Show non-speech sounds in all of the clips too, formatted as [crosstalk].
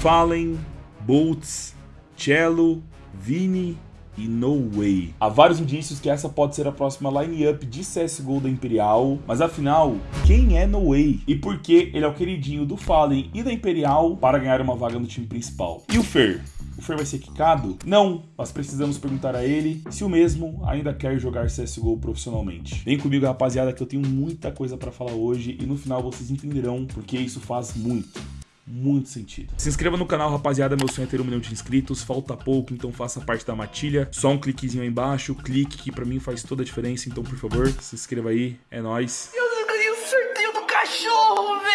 Fallen, Boltz, Cello, Vini e No Way. Há vários indícios que essa pode ser a próxima line-up de CSGO da Imperial, mas afinal, quem é No Way? E por que ele é o queridinho do Fallen e da Imperial para ganhar uma vaga no time principal? E o Fer? O Fer vai ser quicado? Não, mas precisamos perguntar a ele se o mesmo ainda quer jogar CSGO profissionalmente. Vem comigo, rapaziada, que eu tenho muita coisa para falar hoje e no final vocês entenderão porque isso faz muito muito sentido. Se inscreva no canal, rapaziada, meu sonho é ter um milhão de inscritos, falta pouco, então faça parte da matilha. Só um cliquezinho aí embaixo, clique que pra mim faz toda a diferença, então por favor, se inscreva aí, é nóis. Eu ganhei o sorteio do cachorro, velho!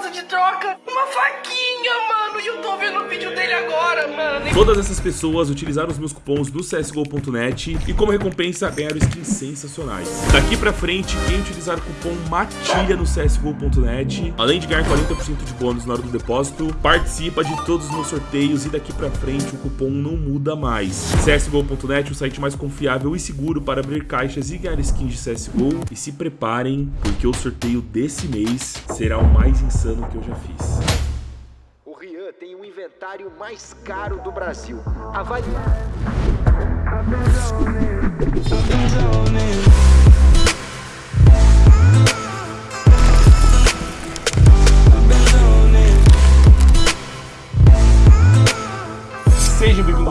Abriu a proposta de troca, uma faquinha, mano, e eu tô vendo o vídeo dele agora, mano. Todas essas pessoas utilizaram os meus cupons do CSGO.net e como recompensa ganharam skins sensacionais. Daqui pra frente, quem utilizar o cupom MATILHA no CSGO.net, além de ganhar 40% de bônus na hora do depósito, participa de todos os meus sorteios e daqui pra frente o cupom não muda mais. CSGO.net, o site mais confiável e seguro para abrir caixas e ganhar skins de CSGO. E se preparem, porque o sorteio desse mês será o mais insano que eu já fiz. O Rian tem o inventário mais caro do Brasil. Avalie...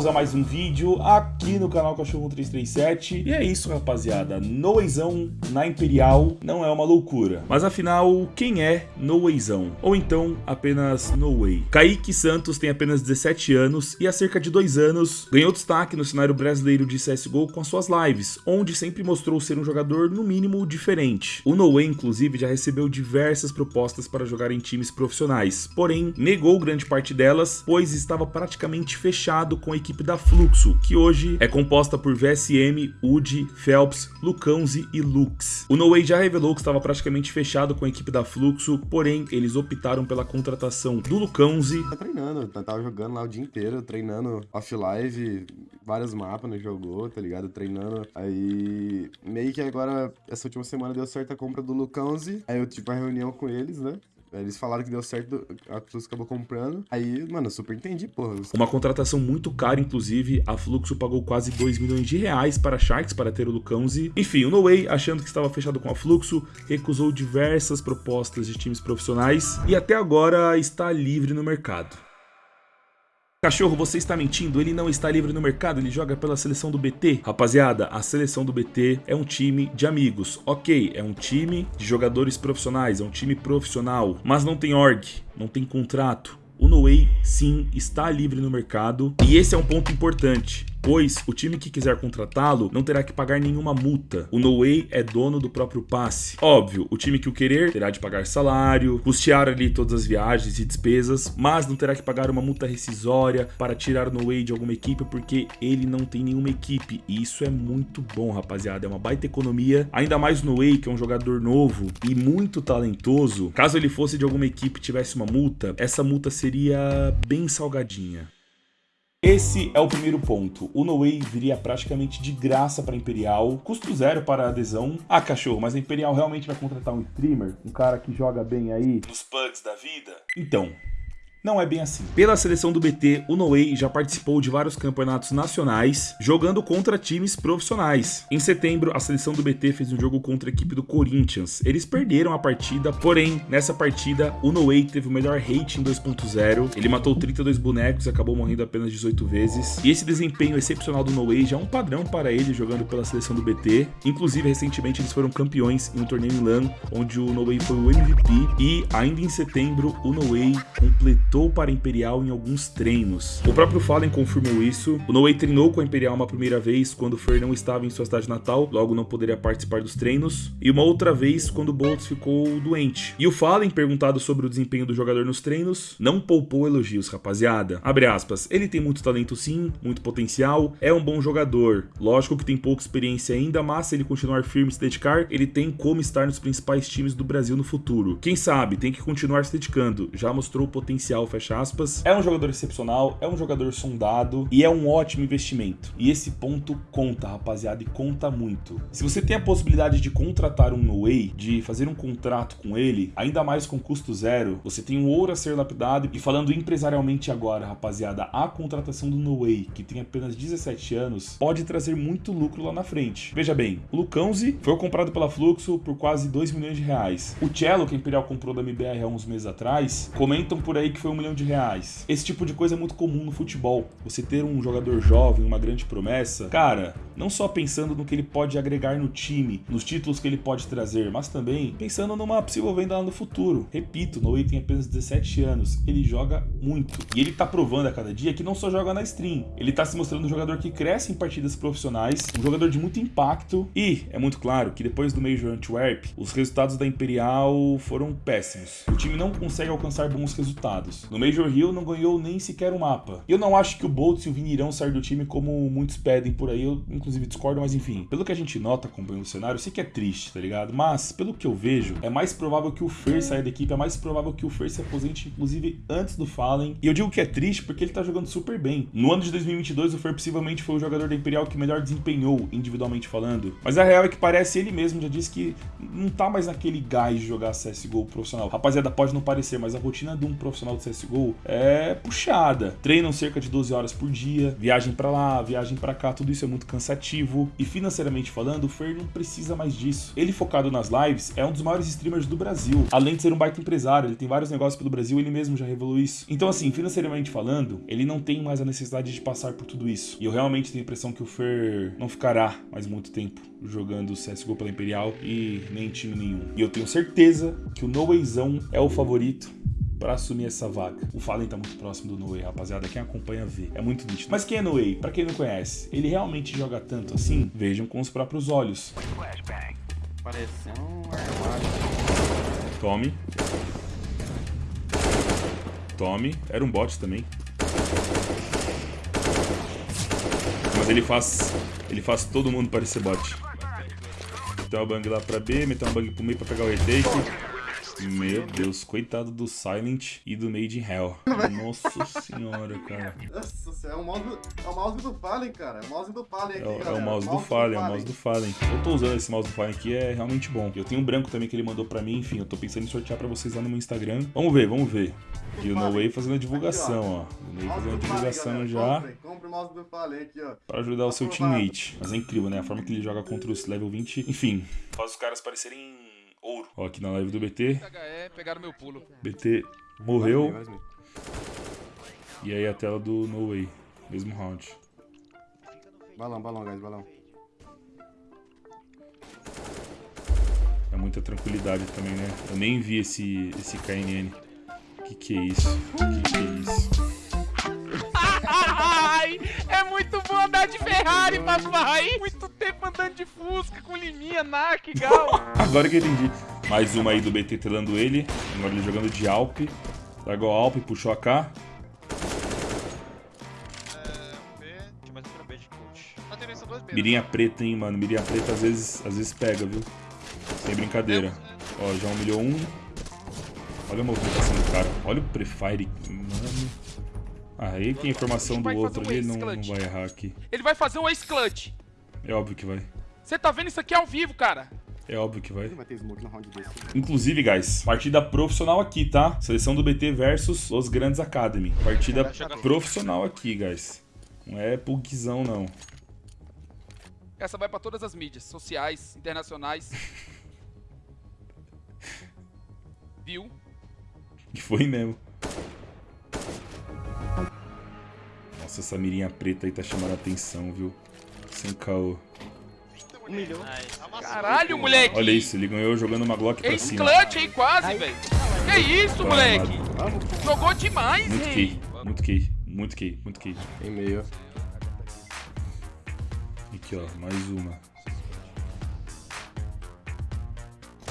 a mais um vídeo aqui no canal Cachorro 337 E é isso rapaziada, Noezão na Imperial não é uma loucura Mas afinal, quem é Noezão? Ou então apenas No Way? Kaique Santos tem apenas 17 anos e há cerca de dois anos ganhou destaque no cenário brasileiro de CSGO com as suas lives Onde sempre mostrou ser um jogador no mínimo diferente O No Way inclusive já recebeu diversas propostas para jogar em times profissionais Porém, negou grande parte delas, pois estava praticamente fechado com a equipe da Fluxo, que hoje é composta por VSM, UD, Phelps, Lucãozi e Lux. O No Way já revelou que estava praticamente fechado com a equipe da Fluxo, porém eles optaram pela contratação do Lucãozi. Tá treinando, tá, tava jogando lá o dia inteiro, treinando off-live, vários mapas no jogo, tá ligado? Treinando. Aí, meio que agora, essa última semana deu certo a compra do Lucãozi, aí eu tive uma reunião com eles, né? Eles falaram que deu certo, a Fluxo acabou comprando. Aí, mano, eu super entendi, porra. Uma contratação muito cara, inclusive. A Fluxo pagou quase 2 milhões de reais para Sharks para ter o Lucãozi. Enfim, o No Way, achando que estava fechado com a Fluxo, recusou diversas propostas de times profissionais e até agora está livre no mercado. Cachorro, você está mentindo? Ele não está livre no mercado, ele joga pela seleção do BT? Rapaziada, a seleção do BT é um time de amigos. Ok, é um time de jogadores profissionais, é um time profissional, mas não tem org, não tem contrato. O No Way, sim, está livre no mercado e esse é um ponto importante pois o time que quiser contratá-lo não terá que pagar nenhuma multa. O No Way é dono do próprio passe. Óbvio, o time que o querer terá de pagar salário, custear ali todas as viagens e despesas, mas não terá que pagar uma multa rescisória para tirar o No Way de alguma equipe porque ele não tem nenhuma equipe. E isso é muito bom, rapaziada. É uma baita economia. Ainda mais No Way, que é um jogador novo e muito talentoso. Caso ele fosse de alguma equipe e tivesse uma multa, essa multa seria bem salgadinha. Esse é o primeiro ponto. O No Way viria praticamente de graça para Imperial, custo zero para a adesão. Ah, cachorro, mas a Imperial realmente vai contratar um streamer? Um cara que joga bem aí nos pugs da vida? Então, não é bem assim. Pela seleção do BT, o Noé já participou de vários campeonatos nacionais, jogando contra times profissionais. Em setembro, a seleção do BT fez um jogo contra a equipe do Corinthians. Eles perderam a partida, porém, nessa partida, o Noé teve o melhor rating 2.0. Ele matou 32 bonecos e acabou morrendo apenas 18 vezes. E esse desempenho excepcional do Noé já é um padrão para ele jogando pela seleção do BT. Inclusive, recentemente, eles foram campeões em um torneio em LAN, onde o Noé foi o MVP. E, ainda em setembro, o Noé completou para a Imperial em alguns treinos. O próprio Fallen confirmou isso. O Noé treinou com a Imperial uma primeira vez quando o Fer não estava em sua cidade natal, logo não poderia participar dos treinos, e uma outra vez quando o Boltz ficou doente. E o Fallen, perguntado sobre o desempenho do jogador nos treinos, não poupou elogios, rapaziada. Abre aspas, ele tem muito talento sim, muito potencial, é um bom jogador. Lógico que tem pouca experiência ainda, mas se ele continuar firme e se dedicar, ele tem como estar nos principais times do Brasil no futuro. Quem sabe, tem que continuar se dedicando, já mostrou o potencial potencial, fecha aspas. É um jogador excepcional, é um jogador sondado e é um ótimo investimento. E esse ponto conta, rapaziada, e conta muito. Se você tem a possibilidade de contratar um no-way, de fazer um contrato com ele, ainda mais com custo zero, você tem um ouro a ser lapidado. E falando empresarialmente agora, rapaziada, a contratação do no-way, que tem apenas 17 anos, pode trazer muito lucro lá na frente. Veja bem, o Lucãozi foi comprado pela Fluxo por quase 2 milhões de reais. O Cello, que a Imperial comprou da MBR há uns meses atrás, comentam por aí que foi um milhão de reais. Esse tipo de coisa é muito comum no futebol. Você ter um jogador jovem, uma grande promessa, cara, não só pensando no que ele pode agregar no time, nos títulos que ele pode trazer, mas também pensando numa possível venda lá no futuro. Repito, Noe tem apenas 17 anos, ele joga muito. E ele tá provando a cada dia que não só joga na stream, ele tá se mostrando um jogador que cresce em partidas profissionais, um jogador de muito impacto e é muito claro que depois do Major Antwerp, os resultados da Imperial foram péssimos. O time não consegue alcançar bons resultados. No Major Hill não ganhou nem sequer um mapa. Eu não acho que o Boltz e o Vini irão sair do time como muitos pedem por aí, eu inclusive discordo, mas enfim. Pelo que a gente nota acompanhando o cenário, eu sei que é triste, tá ligado? Mas, pelo que eu vejo, é mais provável que o Fer saia da equipe, é mais provável que o Fer se aposente, inclusive, antes do Fallen. E eu digo que é triste porque ele tá jogando super bem. No ano de 2022, o Fer possivelmente foi o jogador da Imperial que melhor desempenhou, individualmente falando. Mas a real é que parece ele mesmo já disse que não tá mais naquele gás de jogar CSGO profissional. Rapaziada, pode não parecer, mas a rotina de um profissional de CSGO é puxada. Treinam cerca de 12 horas por dia, viagem para lá, viagem para cá, tudo isso é muito cansativo. E financeiramente falando, o Fer não precisa mais disso. Ele focado nas lives é um dos maiores streamers do Brasil. Além de ser um baita empresário, ele tem vários negócios pelo Brasil, ele mesmo já revelou isso. Então assim, financeiramente falando, ele não tem mais a necessidade de passar por tudo isso. E eu realmente tenho a impressão que o Fer não ficará mais muito tempo jogando CSGO pela Imperial e nem em time nenhum. E eu tenho certeza que o No Wayzão é o favorito para assumir essa vaga. O Fallen tá muito próximo do Noé, rapaziada. Quem acompanha vê. É muito nítido. Mas quem é Noé? Para quem não conhece, ele realmente joga tanto assim? Vejam com os próprios olhos. Tome. Tome. Era um bot também. Mas ele faz. Ele faz todo mundo parecer bot. Meteu uma bang lá pra B, meteu uma bang pro meio pra pegar o retake. Meu Deus, coitado do Silent e do Made in Hell. Nossa [laughs] senhora, cara. Nossa senhora, é o mouse, é o mouse do Fallen, cara. É o mouse do Fallen aqui, É, o- é galera. o mouse do Fallen, é o mouse do Fallen. Eu tô usando esse mouse do Fallen aqui, é realmente bom. Eu tenho um branco também que ele mandou pra mim, enfim, eu tô pensando em sortear pra vocês lá no meu Instagram. Vamos ver, vamos ver. E o No Way fazendo a divulgação, ó. O No Way fazendo a divulgação já Compre o mouse do Fallen aqui, ó. pra ajudar o seu teammate. Mas é incrível, né? A forma que ele joga contra os level 20. Enfim, faz os caras parecerem ouro. Ó, aqui na live do BT. HE, pegaram meu pulo. BT morreu. E aí a tela do No Way. Mesmo round. Balão, balão, guys, balão. É muita tranquilidade também, né? Eu nem vi esse, esse KNN. Que que é isso? Que que é isso? Ai, é muito bom andar de Ferrari, papai. Muito tempo andando de Fusca com liminha, NAC, Gal. Agora que eu entendi. Mais uma aí do BT telando ele. Agora ele jogando de Alp. Largou a Alp, puxou a K. Mirinha preta, hein, mano. Mirinha preta às vezes, às vezes pega, viu? Sem brincadeira. Ó, já humilhou um. Olha a movimentação do cara. Olha o Prefire, mano. Ah, aí tem a informação do outro um ali, não, não vai errar aqui. Ele vai fazer um ace clutch. É óbvio que vai. Você tá vendo isso aqui ao vivo, cara? É óbvio que vai. Vai ter smoke no round desse. Inclusive, guys, partida profissional aqui, tá? Seleção do BT versus Los Grandes Academy. Partida profissional aqui, guys. Não é pugzão, não. Essa vai pra todas as mídias, sociais, internacionais. [laughs] Viu? E foi mesmo. Nossa, essa mirinha preta aí tá chamando a atenção, viu? Sem caô. Humilhou. Caralho, moleque. Olha isso, ele ganhou jogando uma Glock pra Ace cima. clutch aí quase, velho. Que isso, Vai, moleque? Jogou demais, Muito rei. key, muito key, muito key, muito key. Tem meio. Aqui, ó, mais uma.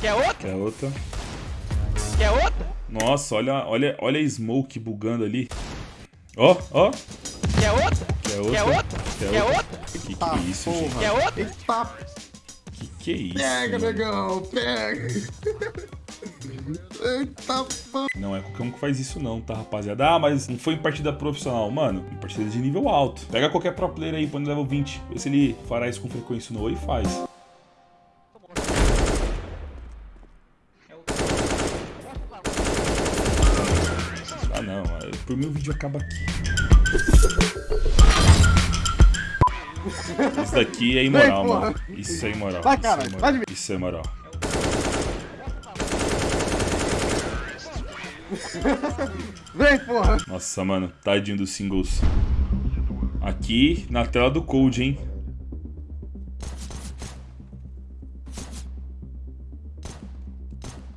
Quer outra? Quer outra? Quer outra? Nossa, olha, olha, olha a smoke bugando ali. Ó, ó. Quer outra? Quer outra? Quer outra? Quer Quer outra? Que que é isso, gente? Quer outra? Eita, Que que é isso? pega, negão, pega. [laughs] Eita, pô. Não é qualquer um que faz isso não, tá, rapaziada? Ah, mas não foi em partida profissional. Mano, em partida de nível alto. Pega qualquer pro player aí, põe no level 20. Vê se ele fará isso com frequência no Oi e faz. Ah, não. Por mim o vídeo acaba aqui. Isso daqui é imoral, mano. Isso é imoral. Vai, Isso é imoral. Isso é imoral. Vem, porra. Nossa, mano, tadinho dos singles. Aqui na tela do Code, hein?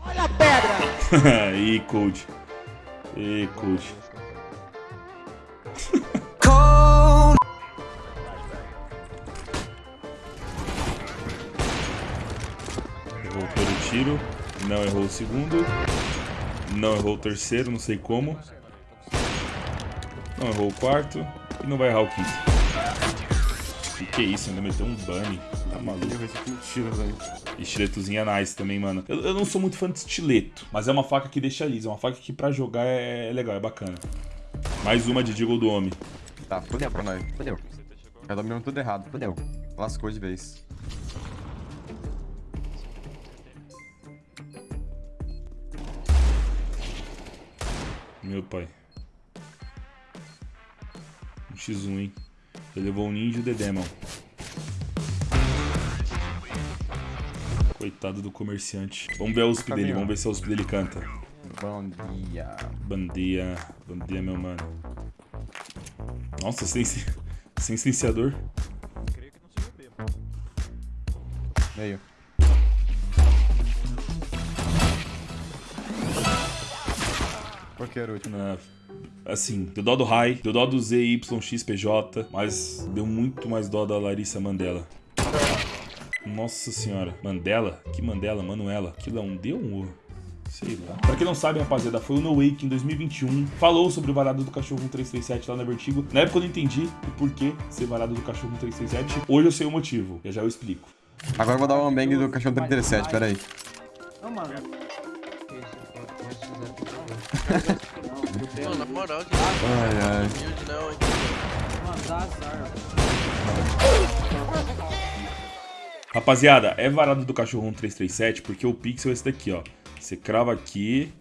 Olha a pedra! [laughs] Ih, Code. Ih, Code. Errou o primeiro tiro. Não errou o segundo. Não errou o terceiro, não sei como. Não errou o quarto. E não vai errar o quinto. Que que é isso? Ainda meteu um bunny. Tá maluco. Ih, Esse aqui tira, velho. Estiletozinho é nice também, mano. Eu, eu não sou muito fã de estileto, mas é uma faca que deixa lisa. É uma faca que pra jogar é, é legal, é bacana. Mais uma de Deagle do Homem. Tá, fudeu pra nós. Fudeu. Já dominamos tudo errado. Fudeu. Lascou de vez. Meu pai. Um x1, hein? Ele levou o ninja e o Dedemon. Coitado do comerciante. Vamos ver a USP dele, vamos ver se a USP dele canta. Bom dia. Bom dia, bom dia, meu mano. Nossa, sem, [laughs] sem silenciador. Creio que não seja B, mano. Que era o último? Na- assim, deu dó do Rai, deu dó do ZYXPJ, mas deu muito mais dó da Larissa Mandela. Nossa senhora. Mandela? Que Mandela? Manuela? Aquilo é um D ou um O? Sei lá. Pra quem não sabe, rapaziada, foi o No Way que em 2021 falou sobre o varado do cachorro 1337 lá na Vertigo. Na época eu não entendi o porquê ser varado do cachorro 1337. Hoje eu sei o motivo. Já já eu explico. Agora eu vou dar um bang do cachorro 37, pera aí. Mano, Ai, ai. Rapaziada, é varado do cachorro 1337 porque o pixel é esse daqui, ó. Você crava aqui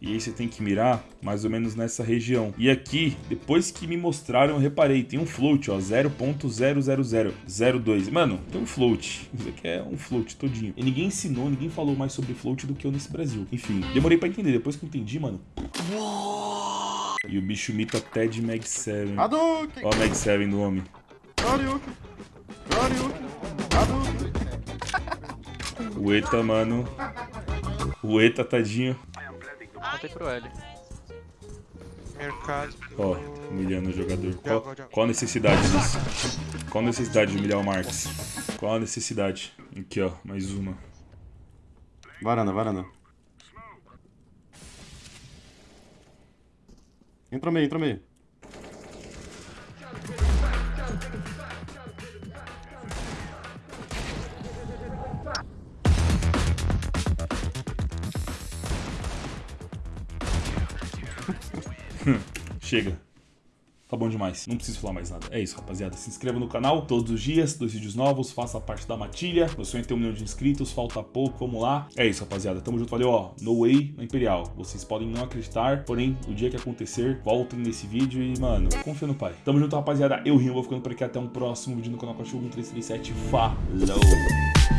e aí você tem que mirar mais ou menos nessa região. E aqui, depois que me mostraram, eu reparei, tem um float, ó, 0.00002. Mano, tem um float. Isso aqui é um float todinho. E ninguém ensinou, ninguém falou mais sobre float do que eu nesse Brasil. Enfim, demorei pra entender. Depois que eu entendi, mano... E o bicho imita até de Mag 7. Hadouken! Ó o Mag 7 do homem. Hadouken! O Eta, mano. O Eta, tadinho. Contei pro L. Mercado. Ó, humilhando o jogador. Qual, qual a necessidade disso? Qual a necessidade de humilhar o Marx? Qual a necessidade? Aqui, ó, mais uma. Varanda, varanda. Entra meio, entra meio. Chega. Tá bom demais. Não preciso falar mais nada. É isso, rapaziada. Se inscreva no canal todos os dias, dois vídeos novos, faça parte da matilha. Meu sonho é ter um milhão de inscritos, falta pouco, vamos lá. É isso, rapaziada. Tamo junto, valeu, ó. No Way na Imperial. Vocês podem não acreditar, porém, o dia que acontecer, voltem nesse vídeo e, mano, confia no pai. Tamo junto, rapaziada. Eu rio, vou ficando por aqui. Até um próximo vídeo no canal Cachorro 1337. Falou!